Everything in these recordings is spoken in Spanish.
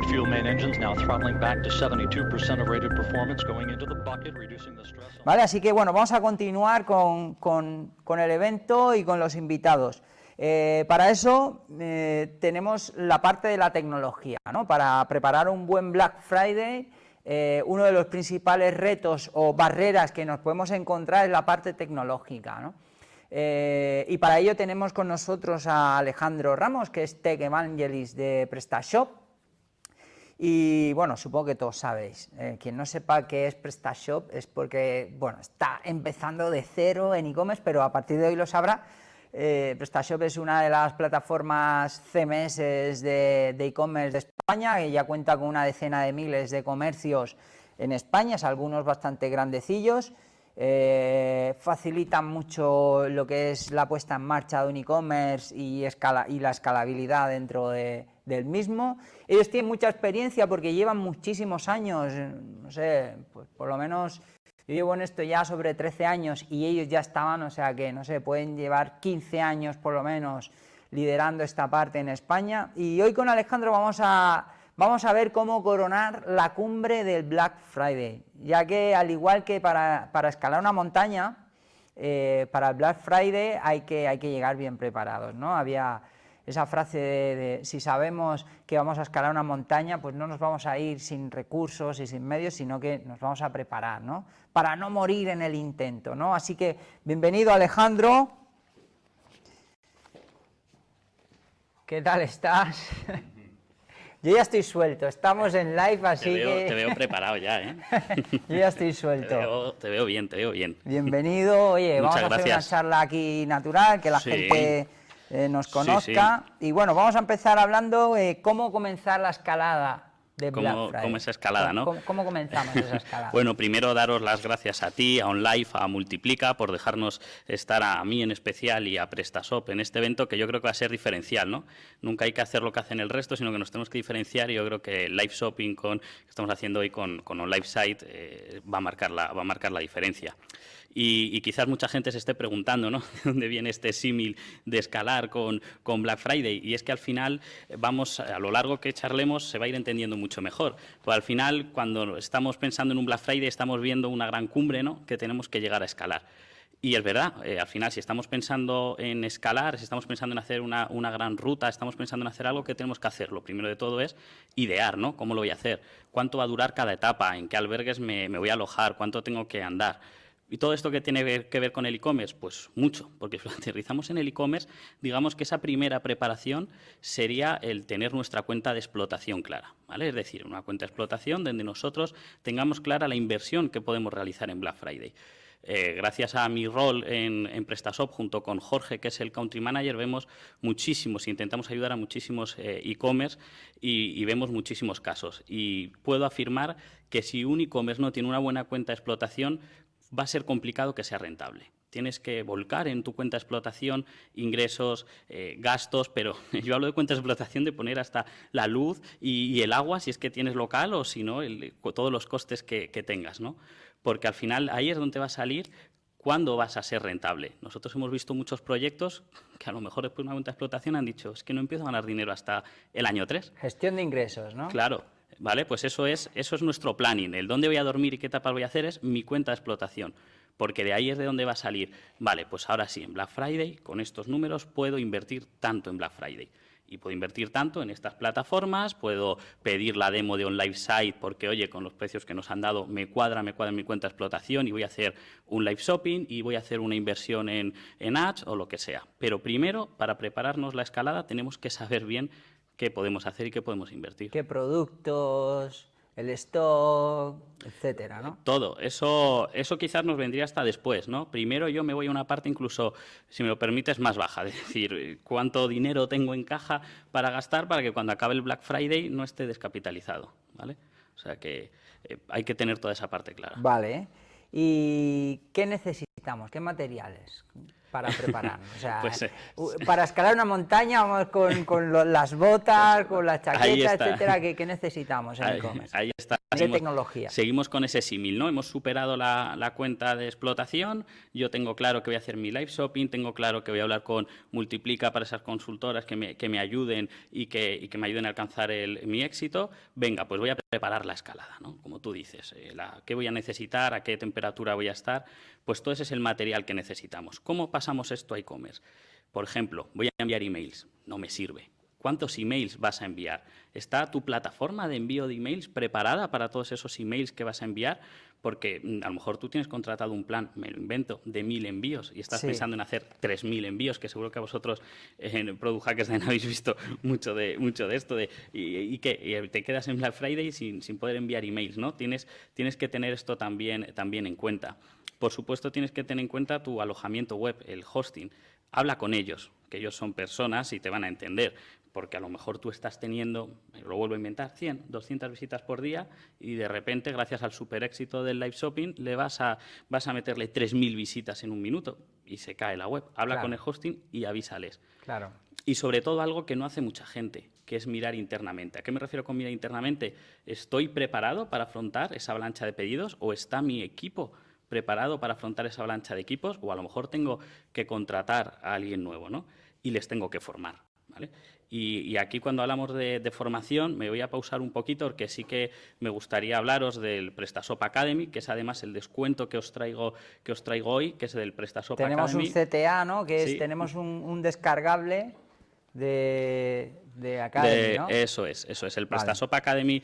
liquid fuel main engines now throttling back to 72% of rated performance, going into the bucket, reducing the stress. Vale, así que bueno, vamos a continuar con, con, con el evento y con los invitados. Eh, para eso eh, tenemos la parte de la tecnología, ¿no? Para preparar un buen Black Friday, eh, uno de los principales retos o barreras que nos podemos encontrar es la parte tecnológica, ¿no? Y para ello tenemos con nosotros a Alejandro Ramos, que es Tech Evangelist de PrestaShop. Y bueno, supongo que todos sabéis, eh, quien no sepa qué es PrestaShop es porque, bueno, está empezando de cero en e-commerce, pero a partir de hoy lo sabrá. Eh, PrestaShop es una de las plataformas CMS de e-commerce de España, que ya cuenta con una decena de miles de comercios en España, algunos bastante grandecillos, eh, facilitan mucho lo que es la puesta en marcha de un e-commerce y, la escalabilidad dentro del mismo. Ellos tienen mucha experiencia porque llevan muchísimos años, no sé, pues por lo menos yo llevo en esto ya sobre 13 años y ellos ya estaban, o sea que, no sé, pueden llevar 15 años por lo menos liderando esta parte en España. Y hoy con Alejandro vamos a Vamos a ver cómo coronar la cumbre del Black Friday, ya que al igual que para, escalar una montaña, eh, para el Black Friday hay que, hay que llegar bien preparados, ¿no? Había esa frase de, si sabemos que vamos a escalar una montaña, pues no nos vamos a ir sin recursos y sin medios, sino que nos vamos a preparar, ¿no? Para no morir en el intento, ¿no? Así que, bienvenido Alejandro. ¿Qué tal estás? Yo ya estoy suelto, estamos en live, así te veo, que... Te veo preparado ya, ¿eh? Yo ya estoy suelto. Te veo, bien, te veo bien. Bienvenido, oye, vamos a hacer una charla aquí natural, que la gente eh, nos conozca. Y bueno, vamos a empezar hablando de cómo comenzar la escalada cómo, cómo esa escalada, ¿no? ¿Cómo, comenzamos esa escalada? bueno, primero daros las gracias a ti, a OnLive, a Multiplica, por dejarnos estar a mí en especial y a PrestaShop en este evento que yo creo que va a ser diferencial, ¿no? Nunca hay que hacer lo que hacen el resto, sino que nos tenemos que diferenciar y yo creo que live shopping con, que estamos haciendo hoy con, con OnLive Site eh, va, a marcar la, va a marcar la diferencia. Y, quizás mucha gente se esté preguntando, ¿no? ¿De dónde viene este símil de escalar con, con, Black Friday? Y es que al final, vamos, a lo largo que charlemos, se va a ir entendiendo mucho mejor. Pues al final, cuando estamos pensando en un Black Friday, estamos viendo una gran cumbre, ¿no? Que tenemos que llegar a escalar. Y es verdad, eh, al final, si estamos pensando en escalar, si estamos pensando en hacer una, una, gran ruta, estamos pensando en hacer algo que tenemos que hacer. Lo primero de todo es idear, ¿no? ¿Cómo lo voy a hacer? ¿Cuánto va a durar cada etapa? ¿En qué albergues me, me voy a alojar? ¿Cuánto tengo que andar? ¿Y todo esto que tiene que ver con el e-commerce? Pues mucho, porque si lo aterrizamos en el e-commerce, digamos que esa primera preparación sería el tener nuestra cuenta de explotación clara, ¿vale? Es decir, una cuenta de explotación donde nosotros tengamos clara la inversión que podemos realizar en Black Friday. Eh, gracias a mi rol en, PrestaShop junto con Jorge, que es el Country Manager, vemos muchísimos, intentamos ayudar a muchísimos eh, e-commerce y, y, vemos muchísimos casos. Y puedo afirmar que si un e-commerce no tiene una buena cuenta de explotación, va a ser complicado que sea rentable. Tienes que volcar en tu cuenta de explotación ingresos, eh, gastos, pero yo hablo de cuenta de explotación de poner hasta la luz y, el agua si es que tienes local o si no, todos los costes que, tengas, ¿no? Porque al final ahí es donde va a salir cuándo vas a ser rentable. Nosotros hemos visto muchos proyectos que a lo mejor después de una cuenta de explotación han dicho, es que no empiezo a ganar dinero hasta el año 3. Gestión de ingresos, ¿no? Claro. ¿Vale? Pues eso es, eso es nuestro planning. El dónde voy a dormir y qué etapas voy a hacer es mi cuenta de explotación, porque de ahí es de donde va a salir. Vale, pues ahora sí, en Black Friday, con estos números, puedo invertir tanto en Black Friday. Y puedo invertir tanto en estas plataformas, puedo pedir la demo de un live site porque, oye, con los precios que nos han dado me cuadra, me cuadra mi cuenta de explotación y voy a hacer un live shopping y voy a hacer una inversión en, en ads o lo que sea. Pero primero, para prepararnos la escalada, tenemos que saber bien qué podemos hacer y qué podemos invertir. ¿Qué productos, el stock, etcétera, ¿no? Todo. Eso, eso quizás nos vendría hasta después, ¿no? Primero yo me voy a una parte incluso, si me lo permites, más baja. Es decir, cuánto dinero tengo en caja para gastar para que cuando acabe el Black Friday no esté descapitalizado, ¿vale? O sea que eh, hay que tener toda esa parte clara. Vale. ¿Y qué necesitamos? ¿Qué materiales? Para prepararnos? O sea, Pues, eh, para escalar una montaña vamos con, con lo- las botas, con la chaqueta, está. etcétera, ¿qué, qué necesitamos en e-commerce? ahí está. De tecnología. Seguimos con ese símil, ¿no? Hemos superado la, la cuenta de explotación, yo tengo claro que voy a hacer mi live shopping, tengo claro que voy a hablar con Multiplica para esas consultoras que me, que me ayuden y que, y que me ayuden a alcanzar el- mi éxito. Venga, pues voy a preparar la escalada, ¿no? Como tú dices, eh, la- ¿qué voy a necesitar? ¿A qué temperatura voy a estar? Pues todo ese es el material que necesitamos. ¿Cómo pasamos esto a e-commerce? Por ejemplo, voy a enviar emails, no me sirve. ¿Cuántos emails vas a enviar? ¿Está tu plataforma de envío de emails preparada para todos esos emails que vas a enviar? Porque mm, a lo mejor tú tienes contratado un plan, me lo invento, de mil envíos y estás Sí. pensando en hacer tres mil envíos, que seguro que a vosotros en Product Hackers habéis visto mucho de, mucho de esto. De, y, y que y te quedas en Black Friday sin, sin poder enviar emails, ¿no? Tienes, tienes que tener esto también, también en cuenta. Por supuesto, tienes que tener en cuenta tu alojamiento web, el hosting. Habla con ellos, que ellos son personas y te van a entender, porque a lo mejor tú estás teniendo, lo vuelvo a inventar, 100, 200 visitas por día y de repente, gracias al super éxito del live shopping, le vas a, vas a meterle 3.000 visitas en un minuto y se cae la web. Habla Claro. con el hosting y avísales. Claro. Y sobre todo algo que no hace mucha gente, que es mirar internamente. ¿A qué me refiero con mirar internamente? ¿Estoy preparado para afrontar esa avalancha de pedidos o está mi equipo preparado para afrontar esa avalancha de equipos? O a lo mejor tengo que contratar a alguien nuevo, ¿no? Y les tengo que formar, ¿vale? Y, y aquí cuando hablamos de, de formación me voy a pausar un poquito porque sí que me gustaría hablaros del PrestaShop Academy, que es además el descuento que os traigo, que os traigo hoy, que es del PrestaShop Tenemos Academy. un CTA, ¿no? Que es, Sí. tenemos un, un descargable de, de Academy, De- ¿no? Eso es, eso es. El Vale. PrestaShop Academy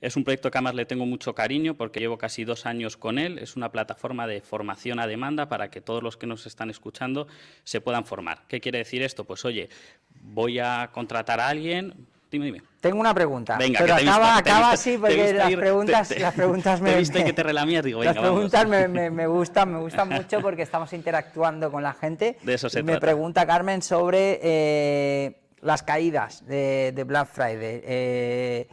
es un proyecto que además le tengo mucho cariño porque llevo casi dos años con él. Es una plataforma de formación a demanda para que todos los que nos están escuchando se puedan formar. ¿Qué quiere decir esto? Pues oye, voy a contratar a alguien. Dime, dime. Tengo una pregunta, Venga, pero que te acaba, visto- te acaba así te porque las ir- preguntas, te- te- las preguntas te me... he visto y que te relamías, digo, las venga, preguntas me, me- me gustan, me gustan mucho porque estamos interactuando con la gente. De eso se y me trata. pregunta Carmen sobre eh, las caídas de, de Black Friday. Eh,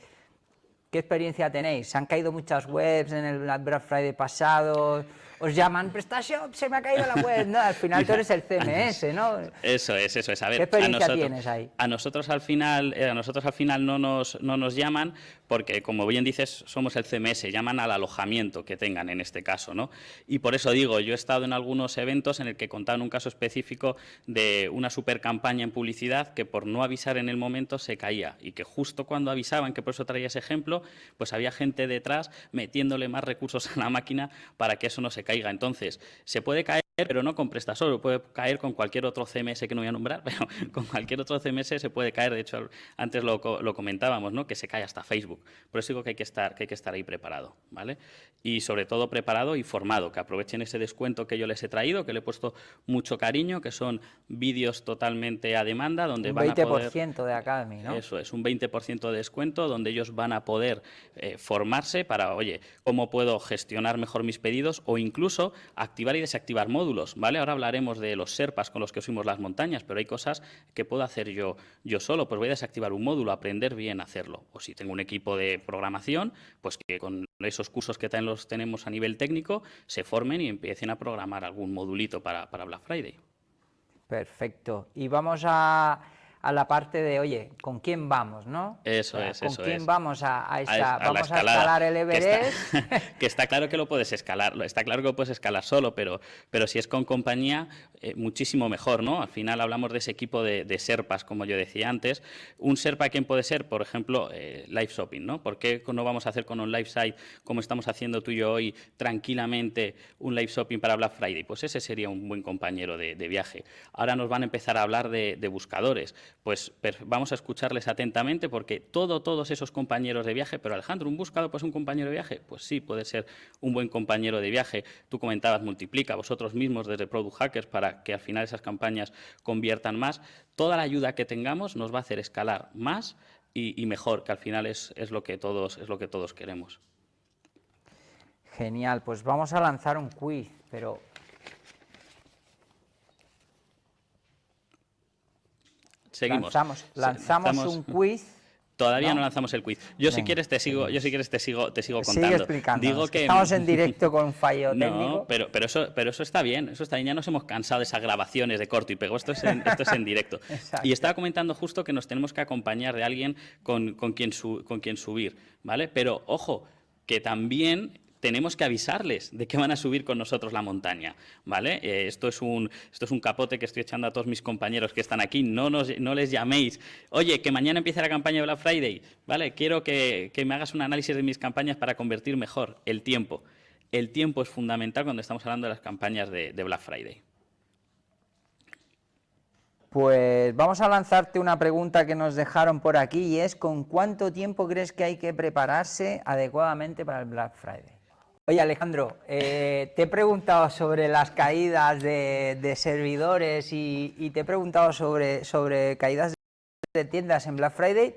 ¿Qué experiencia tenéis? ¿Se han caído muchas webs en el Black Friday pasado? ¿Os llaman PrestaShop? Se me ha caído la web. No, al final tú eres el CMS, ¿no? Eso es, eso es. A ver, ¿Qué experiencia a nosotros, tienes ahí? A nosotros al final, eh, a nosotros al final no nos, no nos llaman porque, como bien dices, somos el CMS, llaman al alojamiento que tengan en este caso, ¿no? Y por eso digo, yo he estado en algunos eventos en el que contaban un caso específico de una super campaña en publicidad que por no avisar en el momento se caía y que justo cuando avisaban, que por eso traía ese ejemplo, pues había gente detrás metiéndole más recursos a la máquina para que eso no se caiga. Entonces, se puede caer pero no con PrestaShop, puede caer con cualquier otro CMS que no voy a nombrar, pero con cualquier otro CMS se puede caer, de hecho antes lo comentábamos, ¿no? que se cae hasta Facebook. Por eso digo que hay que estar, que hay que estar ahí preparado, ¿vale? Y sobre todo preparado y formado, que aprovechen ese descuento que yo les he traído, que le he puesto mucho cariño, que son vídeos totalmente a demanda, donde Un van a poder... 20% de Academy, ¿no? Eso es, un 20% de descuento donde ellos van a poder eh, formarse para, oye, cómo puedo gestionar mejor mis pedidos o incluso activar y desactivar módulos, Ahora hablaremos de los SERPAs con los que subimos las montañas, pero hay cosas que puedo hacer yo, yo solo, pues voy a desactivar un módulo, aprender bien a hacerlo. O si tengo un equipo de programación, pues que con esos cursos que también los tenemos a nivel técnico, se formen y empiecen a programar algún modulito para, para Black Friday. Perfecto. Y vamos a, a la parte de, oye, ¿con quién vamos, no? Eso O sea, es, ¿Con eso quién es. vamos a, a esa, a es- a la vamos a escalar el que está- Everest? Que está, claro que lo puedes escalar, lo- está claro que lo puedes escalar solo, pero, pero si es con compañía, eh, muchísimo mejor, ¿no? Al final hablamos de ese equipo de, de Serpas, como yo decía antes. Un Serpa, ¿quién puede ser? Por ejemplo, eh, live shopping, ¿no? ¿Por qué no vamos a hacer con un live site como estamos haciendo tú y yo hoy tranquilamente un live shopping para Black Friday? Pues ese sería un buen compañero de, de viaje. Ahora nos van a empezar a hablar de, de buscadores. Pues vamos a escucharles atentamente porque todo, todos esos compañeros de viaje, pero Alejandro, ¿un buscador pues un compañero de viaje? Pues sí, puede ser un buen compañero de viaje. Tú comentabas, multiplica vosotros mismos desde Product Hackers para que al final esas campañas conviertan más. Toda la ayuda que tengamos nos va a hacer escalar más y, y mejor, que al final es, es, lo que todos, es lo que todos queremos. Genial, pues vamos a lanzar un quiz, pero Seguimos. lanzamos, Se- lanzamos lanzamos- un quiz Todavía ¿no? no, lanzamos el quiz. Yo si quieres te sigo, yo si quieres te sigo, te sigo Sigue contando. que que estamos en directo con fallo no, técnico. pero, pero eso, pero eso está bien, eso está bien. Ya nos hemos cansado de esas grabaciones de corto y pego. Esto es en, esto es en directo. Y estaba comentando justo que nos tenemos que acompañar de alguien con, con quien, su- con quien subir, ¿vale? Pero ojo, que también tenemos que avisarles de que van a subir con nosotros la montaña, ¿vale? Eh, esto, es un, esto es un capote que estoy echando a todos mis compañeros que están aquí. No, nos, no les llaméis. Oye, que mañana empieza la campaña de Black Friday, ¿vale? Quiero que, que me hagas un análisis de mis campañas para convertir mejor el tiempo. El tiempo es fundamental cuando estamos hablando de las campañas de, de Black Friday. Pues vamos a lanzarte una pregunta que nos dejaron por aquí y es ¿con cuánto tiempo crees que hay que prepararse adecuadamente para el Black Friday? Oye Alejandro, eh, te he preguntado sobre las caídas de, de servidores y, y te he preguntado sobre, sobre caídas de tiendas en Black Friday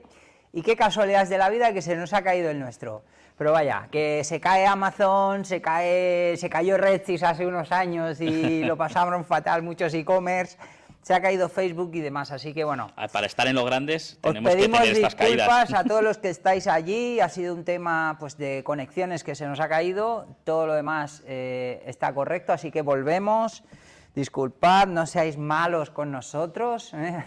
y qué casualidades de la vida que se nos ha caído el nuestro. Pero vaya, que se cae Amazon, se cae, se cayó Redsys hace unos años y lo pasaron fatal muchos e-commerce, se ha caído Facebook y demás, así que bueno, Ah, Para estar en los grandes os tenemos que pedimos tener estas disculpas caídas. a todos los que estáis allí, ha sido un tema pues de conexiones que se nos ha caído, todo lo demás eh, está correcto, así que volvemos, disculpad, no seáis malos con nosotros, ¿eh?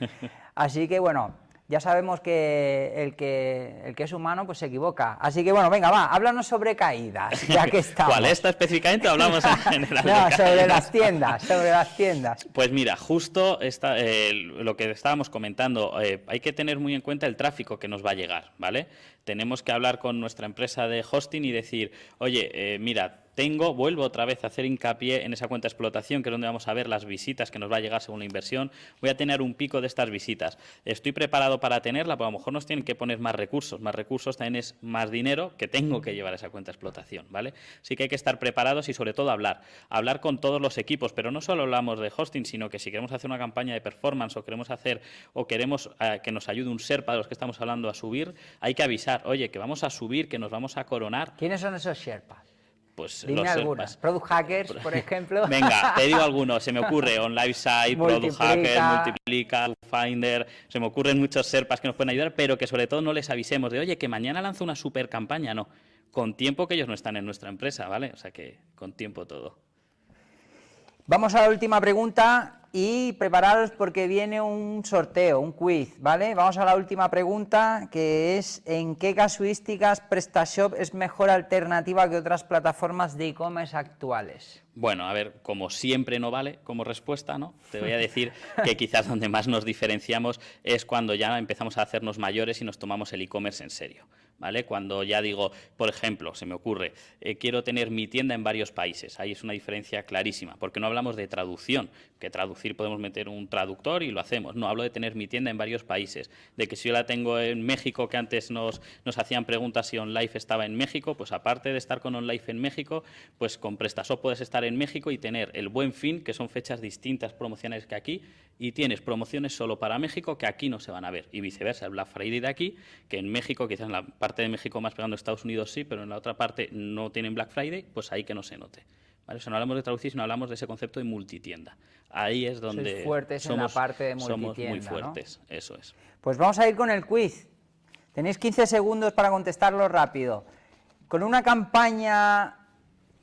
así que bueno, ya sabemos que el, que el que es humano pues se equivoca, así que bueno, venga, va, háblanos sobre caídas, ya que estamos. ¿Cuál esta específicamente hablamos en general? de No, sobre las tiendas, sobre las tiendas. Pues mira, justo esta, eh, lo que estábamos comentando, eh, hay que tener muy en cuenta el tráfico que nos va a llegar, ¿vale? Tenemos que hablar con nuestra empresa de hosting y decir, oye, eh, mira, tengo, vuelvo otra vez a hacer hincapié en esa cuenta de explotación, que es donde vamos a ver las visitas que nos va a llegar según la inversión. Voy a tener un pico de estas visitas. Estoy preparado para tenerla, pero a lo mejor nos tienen que poner más recursos. Más recursos también es más dinero que tengo que llevar a esa cuenta de explotación, ¿vale? Sí que hay que estar preparados y sobre todo hablar. Hablar con todos los equipos, pero no solo hablamos de hosting, sino que si queremos hacer una campaña de performance o queremos hacer o queremos eh, que nos ayude un SERPA de los que estamos hablando a subir, hay que avisar, oye, que vamos a subir, que nos vamos a coronar, ¿Quiénes son esos Sherpas? Pues Dime los algunas. Product Hackers, por ejemplo. Venga, te digo algunos, se me ocurre OnLiveSite, Product Hacker, Multiplica. Multiplica, Finder, se me ocurren muchos serpas que nos pueden ayudar, pero que sobre todo no les avisemos de, oye, que mañana lanzo una super campaña, no, con tiempo que ellos no están en nuestra empresa, ¿vale? O sea que con tiempo todo. Vamos a la última pregunta y prepararos porque viene un sorteo, un quiz, ¿vale? Vamos a la última pregunta que es ¿en qué casuísticas PrestaShop es mejor alternativa que otras plataformas de e-commerce actuales? Bueno, a ver, como siempre no vale como respuesta, ¿no? Te voy a decir que quizás donde más nos diferenciamos es cuando ya empezamos a hacernos mayores y nos tomamos el e-commerce en serio, ¿vale? Cuando ya digo, por ejemplo, se me ocurre, eh, quiero tener mi tienda en varios países, ahí es una diferencia clarísima, porque no hablamos de traducción, que traducir podemos meter un traductor y lo hacemos, no, hablo de tener mi tienda en varios países, de que si yo la tengo en México, que antes nos, hacían preguntas si OnLive estaba en México, pues aparte de estar con OnLive en México, pues con PrestaShop puedes estar en México y tener el Buen Fin, que son fechas distintas promocionales que aquí, y tienes promociones solo para México que aquí no se van a ver, y viceversa, el Black Friday de aquí, que en México, quizás en la parte de México más pegando a Estados Unidos sí, pero en la otra parte no tienen Black Friday, pues ahí que no se note. ¿Vale? O sea, no hablamos de traducir, sino hablamos de ese concepto de multitienda. Ahí es donde fuertes en la somos, parte de somos muy fuertes, eso es. Pues vamos a ir con el quiz. Tenéis 15 segundos para contestarlo rápido. Con una campaña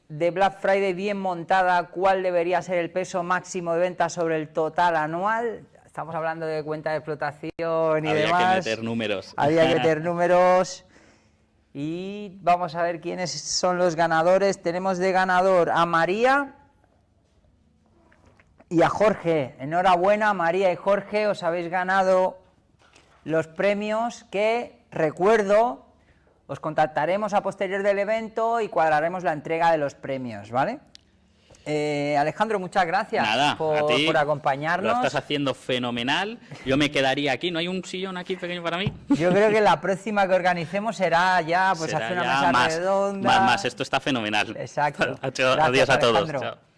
de Black Friday bien montada, ¿cuál debería ser el peso máximo de ventas sobre el total anual? Estamos hablando de cuenta de explotación y Había demás. que meter números. Había que meter números. Y vamos a ver quiénes son los ganadores. Tenemos de ganador a María y a Jorge. Enhorabuena, María y Jorge, os habéis ganado los premios que, recuerdo, os contactaremos a posterior del evento y cuadraremos la entrega de los premios, ¿vale? Eh, Alejandro, muchas gracias Nada, por, acompañarnos. Lo estás haciendo fenomenal. Yo me quedaría aquí. ¿No hay un sillón aquí pequeño para mí? Yo creo que la próxima que organicemos será ya pues Será hacer una mesa más, redonda. Más, más, esto está fenomenal. Exacto. Adiós a todos. Chao.